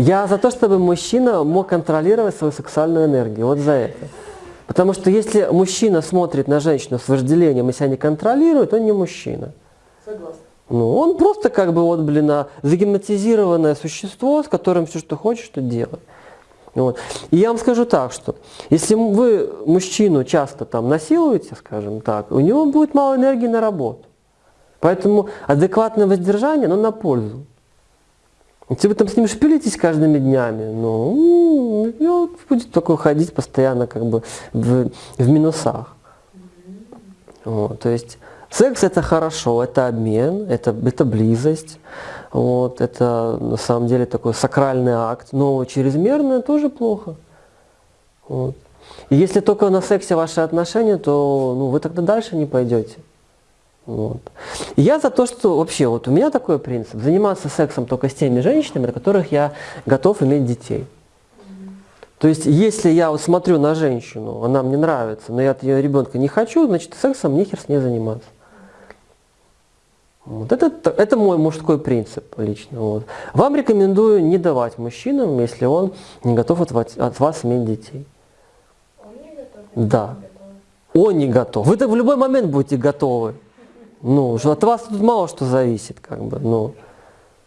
Я за то, чтобы мужчина мог контролировать свою сексуальную энергию. Вот за это. Потому что если мужчина смотрит на женщину с вожделением и себя не контролирует, он не мужчина. Согласна. Ну, он просто как бы вот, блин, а, загипнотизированное существо, с которым все, что хочешь, что делай. Вот. И я вам скажу так, что если вы мужчину часто там насилуете, скажем так, у него будет мало энергии на работу. Поэтому адекватное воздержание, оно на пользу. Если вы там с ним шпилитесь каждыми днями, ну, будет только ходить постоянно как бы в, в минусах. Вот, то есть секс это хорошо, это обмен, это, это близость, вот, это на самом деле такой сакральный акт, но чрезмерно тоже плохо. Вот. И если только на сексе ваши отношения, то ну, вы тогда дальше не пойдете. Вот. И я за то, что вообще, вот у меня такой принцип, заниматься сексом только с теми женщинами, на которых я готов иметь детей. То есть, если я вот смотрю на женщину, она мне нравится, но я от ее ребенка не хочу, значит, сексом нехер с ней заниматься. Вот это, это мой мужской принцип лично. Вот. Вам рекомендую не давать мужчинам, если он не готов от вас, от вас иметь детей. Он не готов? Да. Он не готов. Вы-то в любой момент будете готовы. Ну, от вас тут мало что зависит, как бы, ну.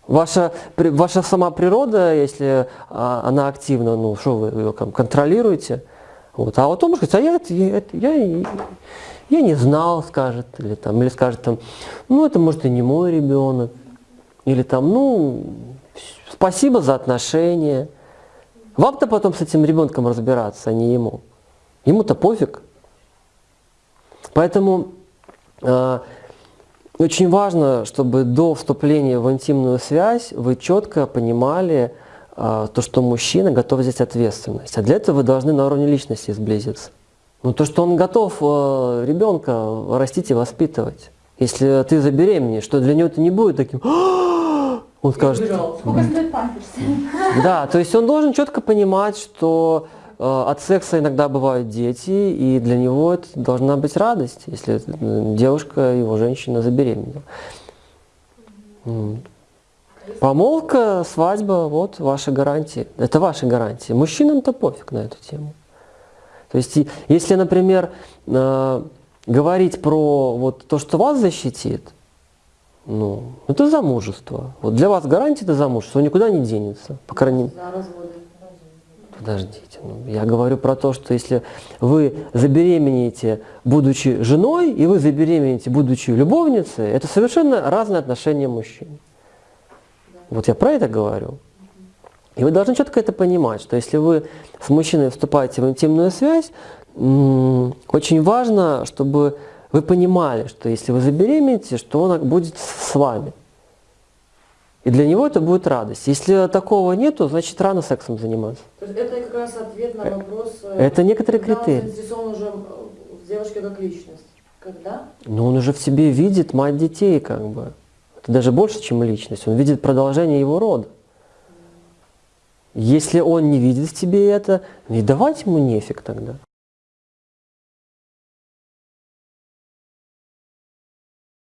Ваша, ваша сама природа, если а, она активна, ну, что вы ее там, контролируете, вот. А вот он может сказать, а я, я, я, я не знал, скажет, или, там, или скажет, там, ну, это может и не мой ребенок, или там, ну, спасибо за отношения. Вам-то потом с этим ребенком разбираться, а не ему. Ему-то пофиг. Поэтому э, очень важно, чтобы до вступления в интимную связь вы четко понимали э, то, что мужчина готов взять ответственность. А для этого вы должны на уровне личности сблизиться. Ну, то, что он готов э, ребенка растить и воспитывать. Если ты забеременеешь, что для него это не будет таким... Он скажет. Сколько стоит памперс? да, то есть он должен четко понимать, что от секса иногда бывают дети, и для него это должна быть радость, если э, девушка, его женщина забеременела. Помолвка, свадьба, вот ваши гарантии. Это ваши гарантии. Мужчинам-то пофиг на эту тему. То есть, если, например, э, говорить про вот то, что вас защитит, ну, это замужество. Вот для вас гарантия это замужество, никуда не денется. По крайней мере. Подождите. ну, я говорю про то, что если вы забеременеете, будучи женой, и вы забеременеете, будучи любовницей, это совершенно разные отношения мужчин. Вот я про это говорю. И вы должны четко это понимать, что если вы с мужчиной вступаете в интимную связь, очень важно, чтобы вы понимали, что если вы забеременеете, что он будет с вами. И для него это будет радость. Если такого нету, значит рано сексом заниматься. То есть это как раз ответ на вопрос, э, это некоторые он критерии. заинтересован уже э, в девушке как личность. Когда? Но он уже в себе видит мать детей, как бы. Это даже больше, чем личность. Он видит продолжение его рода. Если он не видит в тебе это, не давать ему нефиг тогда.